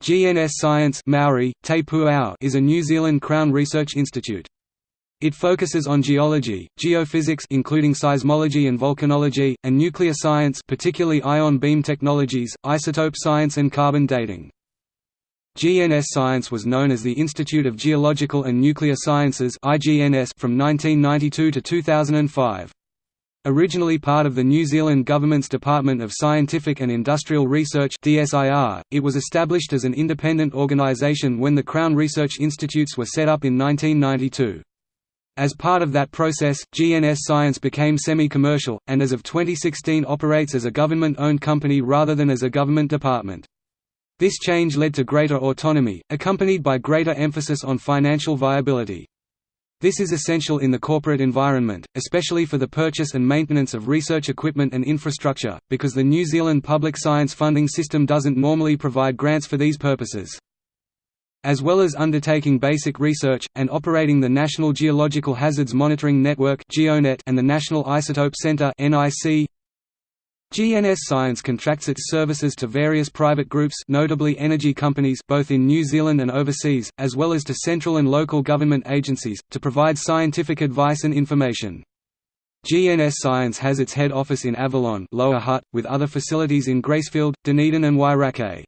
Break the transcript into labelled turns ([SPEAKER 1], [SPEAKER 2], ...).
[SPEAKER 1] GNS Science Maori, Te is a New Zealand Crown Research Institute. It focuses on geology, geophysics including seismology and volcanology, and nuclear science particularly ion beam technologies, isotope science and carbon dating. GNS Science was known as the Institute of Geological and Nuclear Sciences from 1992 to 2005. Originally part of the New Zealand Government's Department of Scientific and Industrial Research it was established as an independent organisation when the Crown Research Institutes were set up in 1992. As part of that process, GNS Science became semi-commercial, and as of 2016 operates as a government-owned company rather than as a government department. This change led to greater autonomy, accompanied by greater emphasis on financial viability. This is essential in the corporate environment, especially for the purchase and maintenance of research equipment and infrastructure, because the New Zealand public science funding system doesn't normally provide grants for these purposes. As well as undertaking basic research, and operating the National Geological Hazards Monitoring Network and the National Isotope Centre GNS Science contracts its services to various private groups notably energy companies both in New Zealand and overseas, as well as to central and local government agencies, to provide scientific advice and information. GNS Science has its head office in Avalon Lower Hutt, with other facilities in Gracefield, Dunedin and Wairakei.